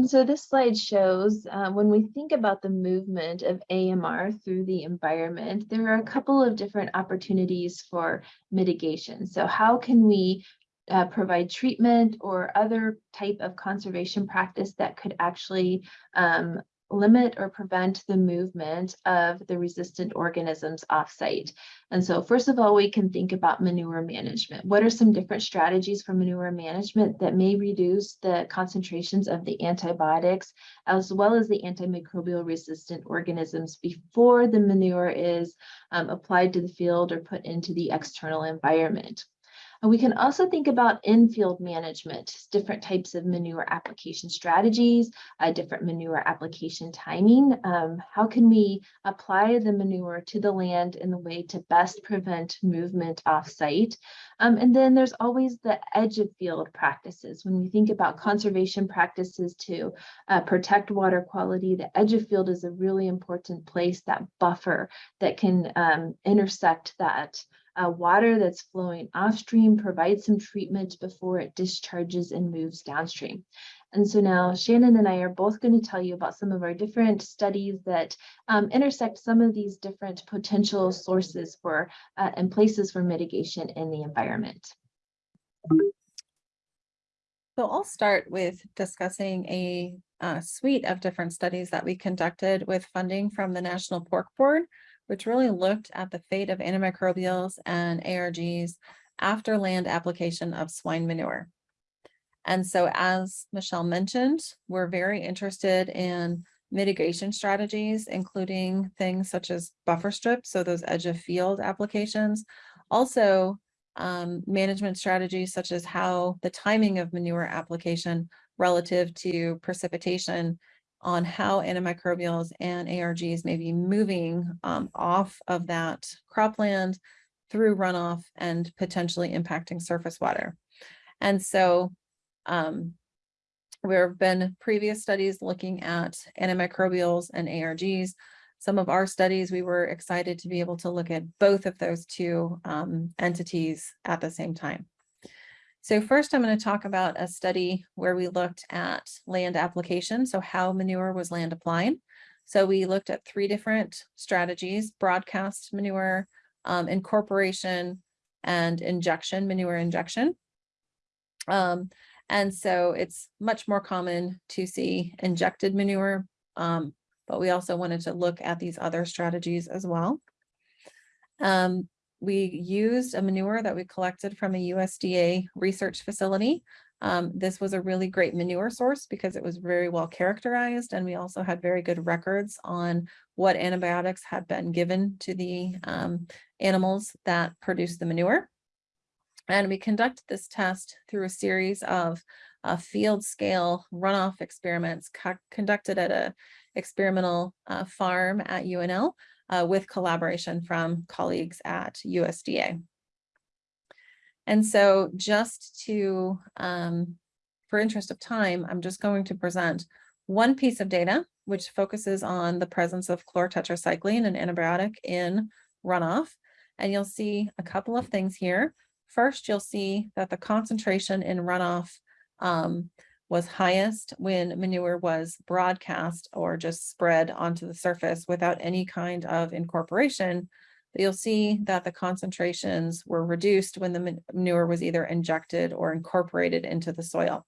And so this slide shows uh, when we think about the movement of AMR through the environment, there are a couple of different opportunities for mitigation. So how can we uh, provide treatment or other type of conservation practice that could actually um, limit or prevent the movement of the resistant organisms offsite. And so first of all, we can think about manure management. What are some different strategies for manure management that may reduce the concentrations of the antibiotics as well as the antimicrobial resistant organisms before the manure is um, applied to the field or put into the external environment? And we can also think about in-field management, different types of manure application strategies, uh, different manure application timing. Um, how can we apply the manure to the land in the way to best prevent movement off-site? Um, and then there's always the edge of field practices. When we think about conservation practices to uh, protect water quality, the edge of field is a really important place, that buffer that can um, intersect that uh, water that's flowing offstream provides some treatment before it discharges and moves downstream. And so now Shannon and I are both going to tell you about some of our different studies that um, intersect some of these different potential sources for uh, and places for mitigation in the environment. So I'll start with discussing a uh, suite of different studies that we conducted with funding from the National Pork Board which really looked at the fate of antimicrobials and ARGs after land application of swine manure. And so as Michelle mentioned, we're very interested in mitigation strategies, including things such as buffer strips, so those edge of field applications. Also, um, management strategies such as how the timing of manure application relative to precipitation on how antimicrobials and ARGs may be moving um, off of that cropland through runoff and potentially impacting surface water. And so um, there have been previous studies looking at antimicrobials and ARGs. Some of our studies, we were excited to be able to look at both of those two um, entities at the same time. So first I'm going to talk about a study where we looked at land application, so how manure was land applied. So we looked at three different strategies, broadcast manure, um, incorporation, and injection, manure injection. Um, and so it's much more common to see injected manure, um, but we also wanted to look at these other strategies as well. Um, we used a manure that we collected from a USDA research facility. Um, this was a really great manure source because it was very well characterized and we also had very good records on what antibiotics had been given to the um, animals that produced the manure. And we conducted this test through a series of uh, field scale runoff experiments conducted at a experimental uh, farm at UNL uh, with collaboration from colleagues at USDA. And so just to, um, for interest of time, I'm just going to present one piece of data which focuses on the presence of chlorotetracycline, an antibiotic in runoff. And you'll see a couple of things here. First, you'll see that the concentration in runoff um, was highest when manure was broadcast or just spread onto the surface without any kind of incorporation. But you'll see that the concentrations were reduced when the manure was either injected or incorporated into the soil.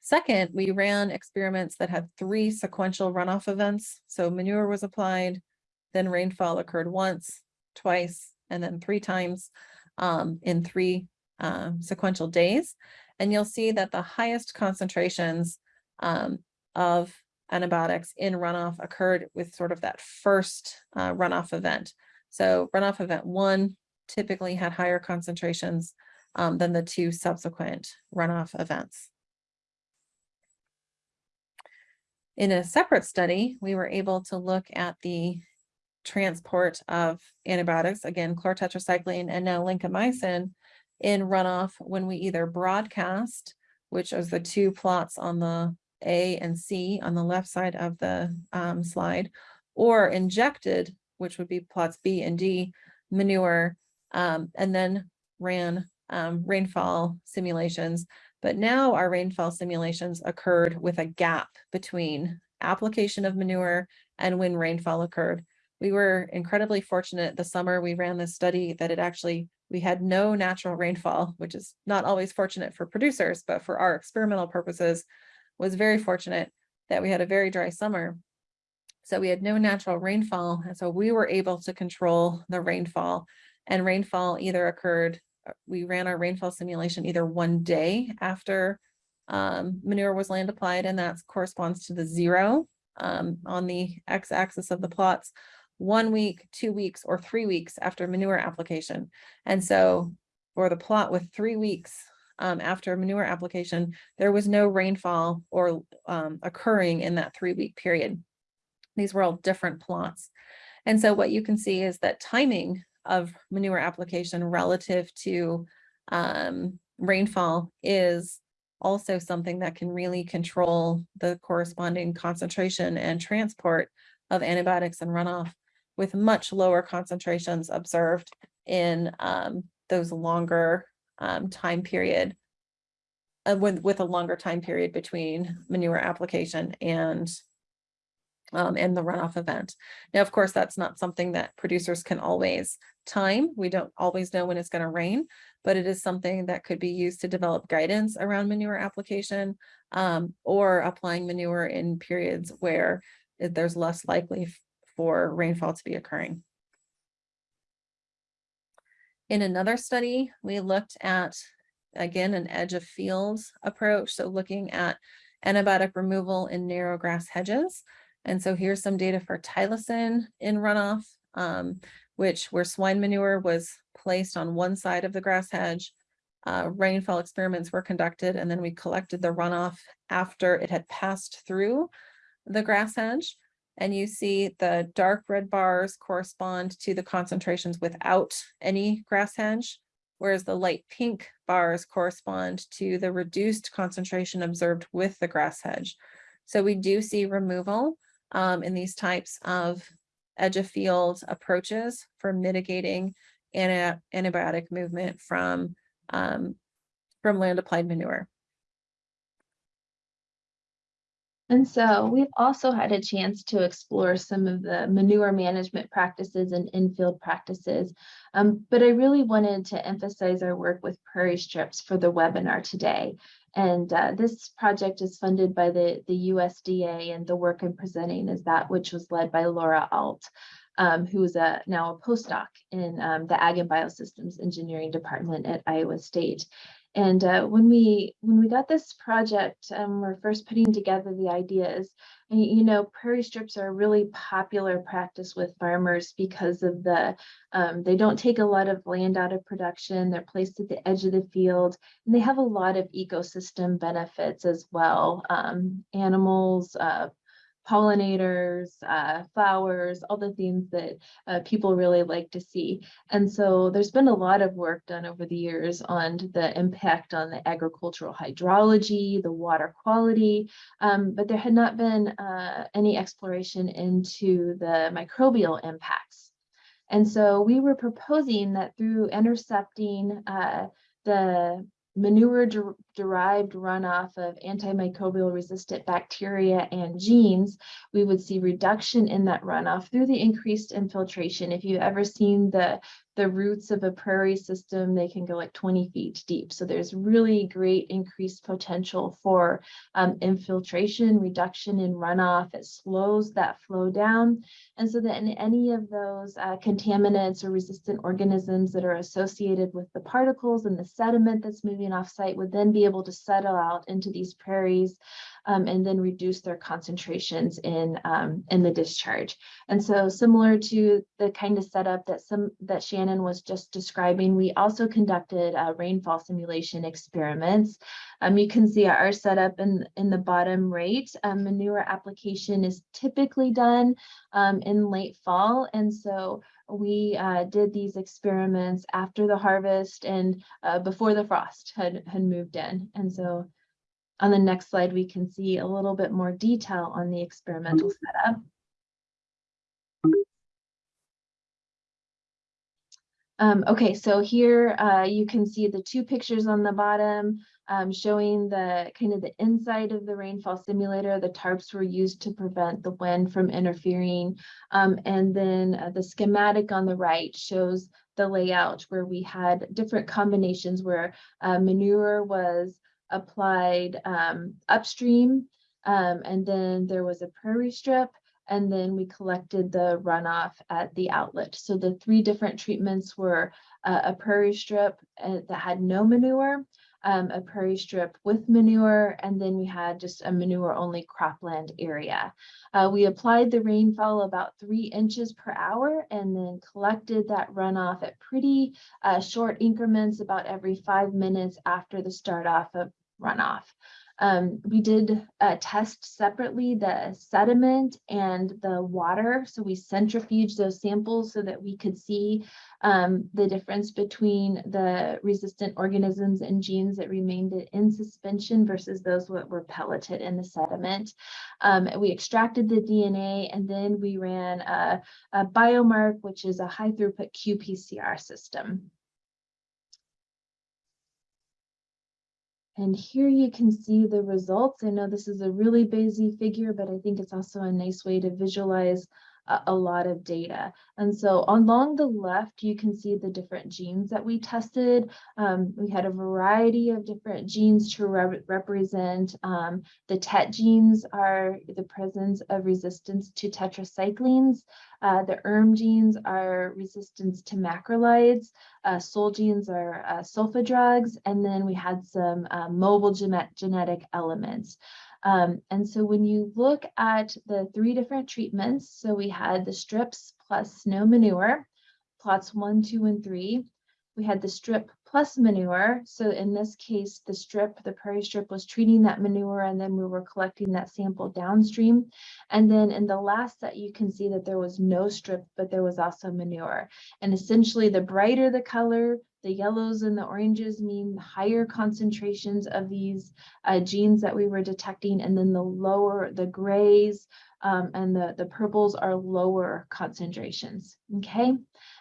Second, we ran experiments that had three sequential runoff events. So manure was applied, then rainfall occurred once, twice, and then three times um, in three uh, sequential days. And you'll see that the highest concentrations um, of antibiotics in runoff occurred with sort of that first uh, runoff event. So runoff event one typically had higher concentrations um, than the two subsequent runoff events. In a separate study, we were able to look at the transport of antibiotics, again, chlorotetracycline and now lincomycin in runoff when we either broadcast, which is the two plots on the A and C on the left side of the um, slide, or injected, which would be plots B and D, manure, um, and then ran um, rainfall simulations But now our rainfall simulations occurred with a gap between application of manure and when rainfall occurred. We were incredibly fortunate the summer we ran this study that it actually, we had no natural rainfall, which is not always fortunate for producers, but for our experimental purposes was very fortunate that we had a very dry summer. So we had no natural rainfall, and so we were able to control the rainfall. And rainfall either occurred, uh, we ran our rainfall simulation either one day after um, manure was land applied, and that corresponds to the zero um, on the x-axis of the plots, one week, two weeks, or three weeks after manure application. And so for the plot with three weeks um, after manure application, there was no rainfall or um, occurring in that three-week period. These were all different plots. And so what you can see is that timing of manure application relative to um, rainfall is also something that can really control the corresponding concentration and transport of antibiotics and runoff with much lower concentrations observed in um, those longer um, time period uh, with, with a longer time period between manure application and um, and the runoff event. Now, of course, that's not something that producers can always time. We don't always know when it's going to rain, but it is something that could be used to develop guidance around manure application um, or applying manure in periods where there's less likely for rainfall to be occurring. In another study, we looked at, again, an edge of field approach. So looking at antibiotic removal in narrow grass hedges. And so here's some data for Tylosin in runoff, um, which where swine manure was placed on one side of the grass hedge. Uh, rainfall experiments were conducted and then we collected the runoff after it had passed through the grass hedge. And you see the dark red bars correspond to the concentrations without any grass hedge, whereas the light pink bars correspond to the reduced concentration observed with the grass hedge. So we do see removal um, in these types of edge of field approaches for mitigating anti antibiotic movement from, um, from land applied manure. And so we've also had a chance to explore some of the manure management practices and infield practices. Um, but I really wanted to emphasize our work with prairie strips for the webinar today. And uh, this project is funded by the, the USDA and the work I'm presenting is that which was led by Laura Alt, um, who is a, now a postdoc in um, the Ag and Biosystems Engineering Department at Iowa State. And uh, when we when we got this project, um, we're first putting together the ideas. And you know, prairie strips are a really popular practice with farmers because of the um, they don't take a lot of land out of production. They're placed at the edge of the field, and they have a lot of ecosystem benefits as well. Um, animals, uh, pollinators, uh, flowers, all the things that uh, people really like to see. And so there's been a lot of work done over the years on the impact on the agricultural hydrology, the water quality, um, but there had not been uh, any exploration into the microbial impacts. And so we were proposing that through intercepting uh, the manure derived runoff of antimicrobial resistant bacteria and genes, we would see reduction in that runoff through the increased infiltration. If you've ever seen the the roots of a prairie system, they can go like 20 feet deep. So there's really great increased potential for um, infiltration, reduction in runoff. It slows that flow down. And so that in any of those uh, contaminants or resistant organisms that are associated with the particles and the sediment that's moving off site would then be able to settle out into these prairies um, and then reduce their concentrations in um, in the discharge. And so similar to the kind of setup that some that Shannon was just describing, we also conducted uh, rainfall simulation experiments. Um, you can see our setup in, in the bottom right. Um, manure application is typically done um, in late fall. And so we uh, did these experiments after the harvest and uh, before the frost had, had moved in. And so on the next slide, we can see a little bit more detail on the experimental setup. Um, okay, so here uh, you can see the two pictures on the bottom um, showing the kind of the inside of the rainfall simulator. The tarps were used to prevent the wind from interfering. Um, and then uh, the schematic on the right shows the layout where we had different combinations where uh, manure was applied um, upstream. Um, and then there was a prairie strip and then we collected the runoff at the outlet. So the three different treatments were uh, a prairie strip uh, that had no manure, um, a prairie strip with manure, and then we had just a manure only cropland area. Uh, we applied the rainfall about three inches per hour and then collected that runoff at pretty uh, short increments about every five minutes after the start off of runoff. Um, we did uh, test separately the sediment and the water. So we centrifuged those samples so that we could see um, the difference between the resistant organisms and genes that remained in suspension versus those that were pelleted in the sediment. Um, we extracted the DNA and then we ran a, a BioMark, which is a high throughput qPCR system. And here you can see the results. I know this is a really busy figure, but I think it's also a nice way to visualize a, lot of data. And so along the left, you can see the different genes that we tested. Um, we had a variety of different genes to re represent. Um, the TET genes are the presence of resistance to tetracyclines. Uh, the ERM genes are resistance to macrolides. Uh, SUL genes are uh, sulfa drugs. And then we had some uh, mobile genetic elements. Um, and so when you look at the three different treatments, so we had the strips plus no manure, plots one, two, and three. We had the strip plus manure. So in this case, the strip, the prairie strip was treating that manure and then we were collecting that sample downstream. And then in the last set, you can see that there was no strip, but there was also manure. And essentially the brighter the color, the yellows and the oranges mean higher concentrations of these uh, genes that we were detecting, and then the lower, the grays um, and the, the purples are lower concentrations, okay?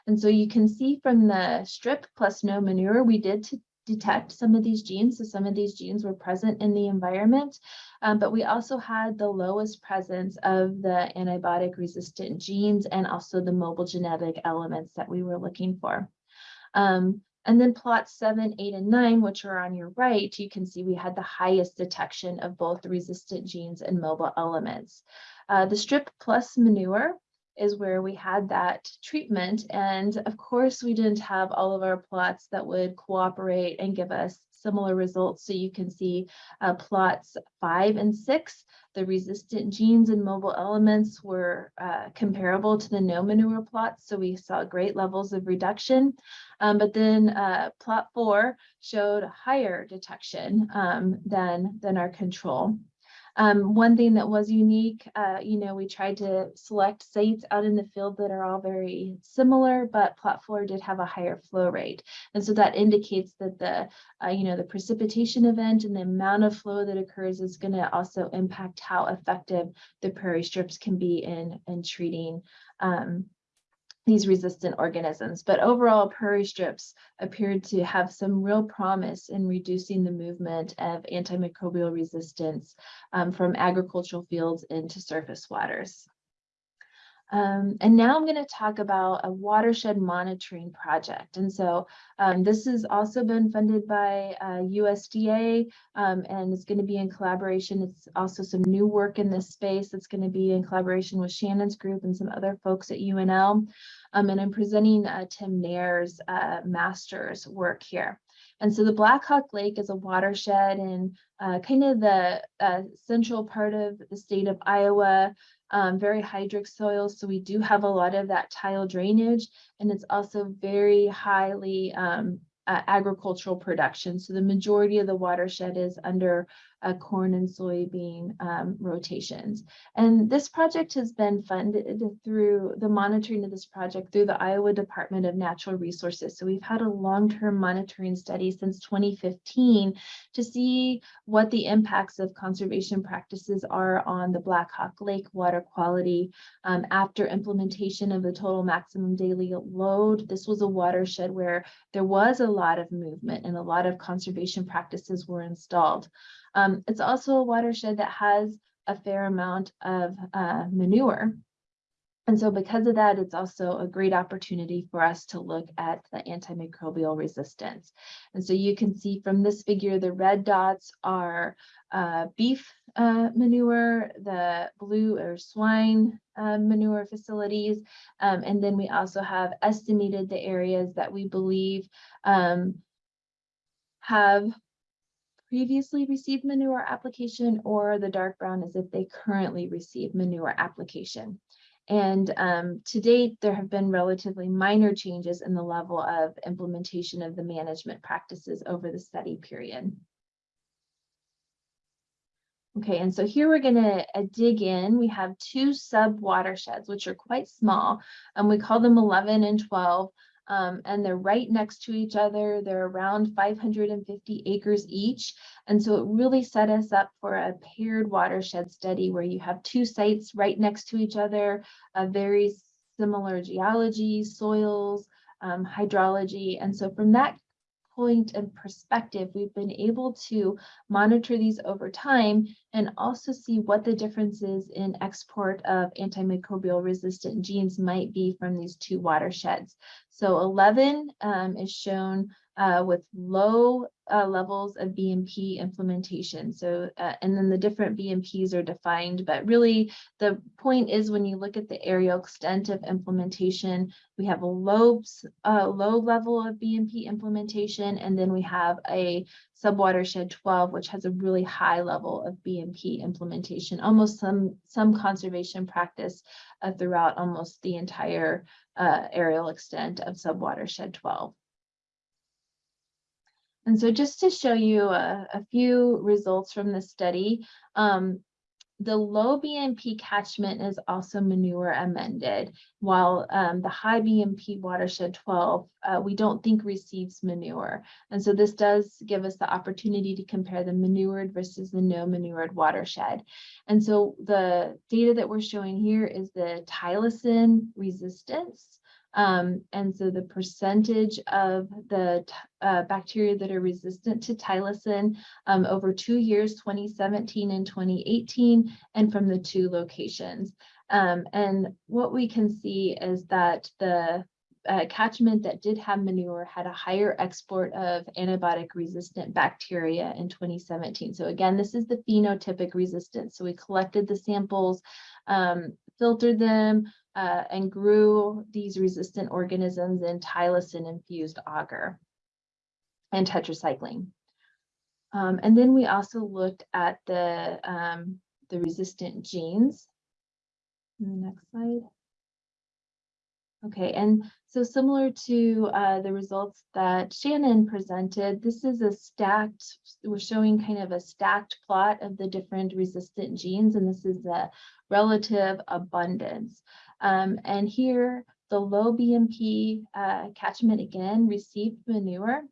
And so you can see from the strip plus no manure, we did detect some of these genes. So some of these genes were present in the environment, um, but we also had the lowest presence of the antibiotic resistant genes and also the mobile genetic elements that we were looking for. Um, and then plots seven, eight, and nine, which are on your right, you can see we had the highest detection of both resistant genes and mobile elements. Uh, the strip plus manure is where we had that treatment. And of course, we didn't have all of our plots that would cooperate and give us similar results. So you can see uh, plots five and six, the resistant genes and mobile elements were uh, comparable to the no manure plots. So we saw great levels of reduction. Um, but then uh, plot four showed higher detection um, than, than our control. Um, one thing that was unique, uh, you know, we tried to select sites out in the field that are all very similar, but plot four did have a higher flow rate. And so that indicates that the, uh, you know, the precipitation event and the amount of flow that occurs is going to also impact how effective the prairie strips can be in, in treating um, these resistant organisms. But overall, prairie strips appeared to have some real promise in reducing the movement of antimicrobial resistance um, from agricultural fields into surface waters. Um, and now I'm going to talk about a watershed monitoring project. And so um, this has also been funded by uh, USDA um, and it's going to be in collaboration. It's also some new work in this space that's going to be in collaboration with Shannon's group and some other folks at UNL. Um, and I'm presenting uh, Tim Neher's uh, master's work here. And so the Black Hawk Lake is a watershed in uh, kind of the uh, central part of the state of Iowa um, very hydric soils. So we do have a lot of that tile drainage and it's also very highly um, uh, agricultural production. So the majority of the watershed is under uh, corn and soybean um, rotations. And this project has been funded through the monitoring of this project through the Iowa Department of Natural Resources. So we've had a long-term monitoring study since 2015 to see what the impacts of conservation practices are on the Black Hawk Lake water quality um, after implementation of the total maximum daily load. This was a watershed where there was a lot of movement and a lot of conservation practices were installed. Um, it's also a watershed that has a fair amount of uh, manure. And so because of that, it's also a great opportunity for us to look at the antimicrobial resistance. And so you can see from this figure, the red dots are uh, beef uh, manure, the blue or swine uh, manure facilities. Um, and then we also have estimated the areas that we believe um, have previously received manure application or the dark brown is if they currently receive manure application. And um, to date, there have been relatively minor changes in the level of implementation of the management practices over the study period. Okay, and so here we're gonna uh, dig in. We have two sub watersheds, which are quite small, and we call them 11 and 12 um, and they're right next to each other. They're around 550 acres each. And so it really set us up for a paired watershed study where you have two sites right next to each other, a very similar geology, soils, um, hydrology. And so from that point and perspective, we've been able to monitor these over time and also see what the differences in export of antimicrobial resistant genes might be from these two watersheds. So 11 um, is shown uh, with low uh, levels of BMP implementation. So, uh, and then the different BMPs are defined, but really the point is when you look at the aerial extent of implementation, we have a low, uh, low level of BMP implementation, and then we have a subwatershed 12, which has a really high level of BMP implementation, almost some, some conservation practice uh, throughout almost the entire uh, areal extent of subwatershed 12. And so just to show you a, a few results from the study, um, the low BMP catchment is also manure amended, while um, the high BMP watershed 12, uh, we don't think receives manure. And so this does give us the opportunity to compare the manured versus the no manured watershed. And so the data that we're showing here is the tylosin resistance um, and so the percentage of the uh, bacteria that are resistant to tylosin um, over two years, 2017 and 2018, and from the two locations. Um, and what we can see is that the uh, catchment that did have manure had a higher export of antibiotic resistant bacteria in 2017. So again, this is the phenotypic resistance. So we collected the samples, um, filtered them, uh, and grew these resistant organisms in tylosin infused agar and tetracycline. Um, and then we also looked at the, um, the resistant genes. next slide. Okay, and so similar to uh, the results that Shannon presented, this is a stacked, we're showing kind of a stacked plot of the different resistant genes, and this is the relative abundance. Um, and here, the low BMP uh, catchment again received manure.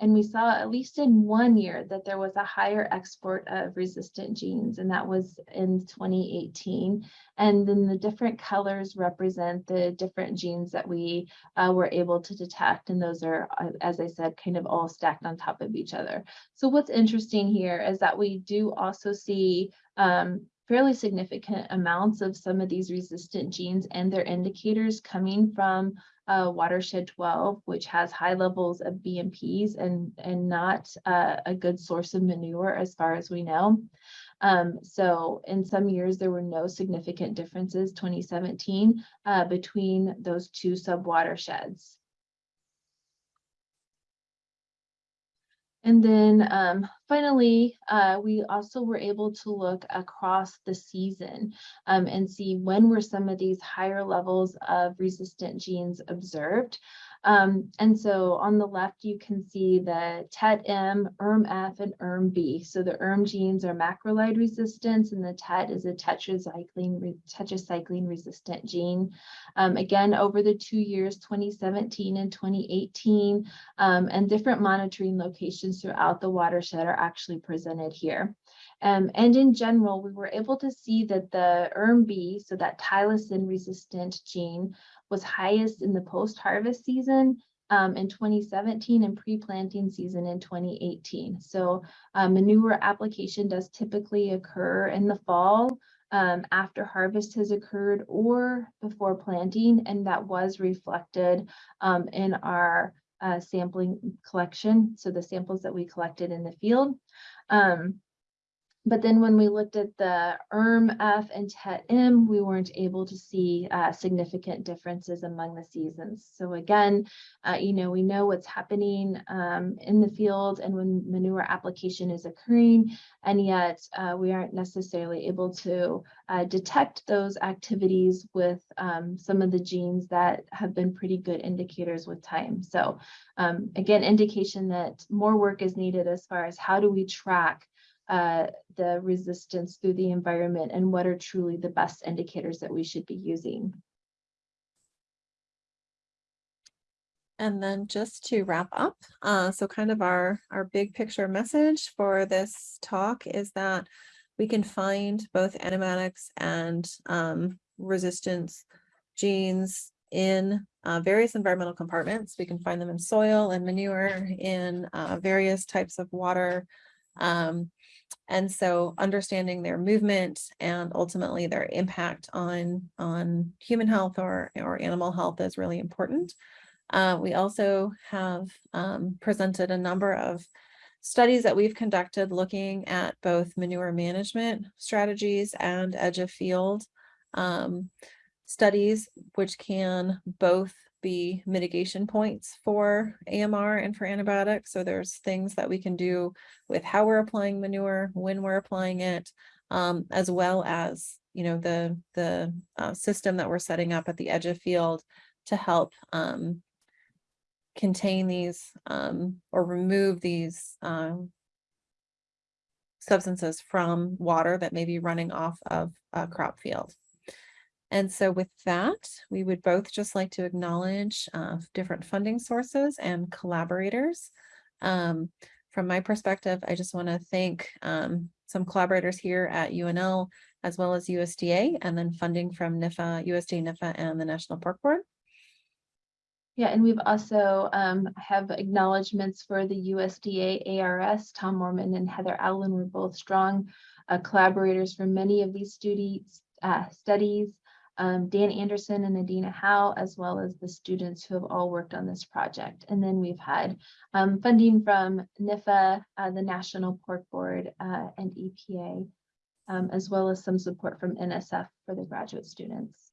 And we saw at least in one year that there was a higher export of resistant genes, and that was in 2018. And then the different colors represent the different genes that we uh, were able to detect. And those are, uh, as I said, kind of all stacked on top of each other. So what's interesting here is that we do also see um, fairly significant amounts of some of these resistant genes and their indicators coming from uh, watershed 12, which has high levels of BMPs and, and not uh, a good source of manure as far as we know. Um, so in some years, there were no significant differences, 2017, uh, between those two sub-watersheds. And then um, finally, uh, we also were able to look across the season um, and see when were some of these higher levels of resistant genes observed. Um, and so on the left, you can see the TET-M, ERM-F, and ERM-B. So the ERM genes are macrolide resistance, and the TET is a tetracycline, tetracycline resistant gene. Um, again, over the two years, 2017 and 2018, um, and different monitoring locations throughout the watershed are actually presented here. Um, and in general, we were able to see that the ERM-B, so that tylosin resistant gene, was highest in the post-harvest season um, in 2017 and pre-planting season in 2018. So manure application does typically occur in the fall um, after harvest has occurred or before planting, and that was reflected um, in our uh, sampling collection. So the samples that we collected in the field. Um, but then when we looked at the ERM F and TET M, we weren't able to see uh, significant differences among the seasons. So again, uh, you know, we know what's happening um, in the field and when manure application is occurring, and yet uh, we aren't necessarily able to uh, detect those activities with um, some of the genes that have been pretty good indicators with time. So um, again, indication that more work is needed as far as how do we track uh, the resistance through the environment and what are truly the best indicators that we should be using. And then just to wrap up, uh, so kind of our, our big picture message for this talk is that we can find both animatics and um, resistance genes in uh, various environmental compartments. We can find them in soil and manure, in uh, various types of water. Um, and so understanding their movement and ultimately their impact on, on human health or, or animal health is really important. Uh, we also have um, presented a number of studies that we've conducted looking at both manure management strategies and edge of field um, studies, which can both be mitigation points for AMR and for antibiotics. So there's things that we can do with how we're applying manure, when we're applying it, um, as well as, you know, the, the uh, system that we're setting up at the edge of field to help um, contain these um, or remove these um, substances from water that may be running off of a crop field. And so with that, we would both just like to acknowledge uh, different funding sources and collaborators. Um, from my perspective, I just want to thank um, some collaborators here at UNL as well as USDA and then funding from NIFA, USDA, NIFA and the National Pork Board. Yeah, and we've also um, have acknowledgements for the USDA ARS. Tom Moorman and Heather Allen were both strong uh, collaborators for many of these studies, uh, studies um, Dan Anderson and Adina Howe, as well as the students who have all worked on this project. And then we've had um, funding from NIFA, uh, the National Pork Board, uh, and EPA, um, as well as some support from NSF for the graduate students.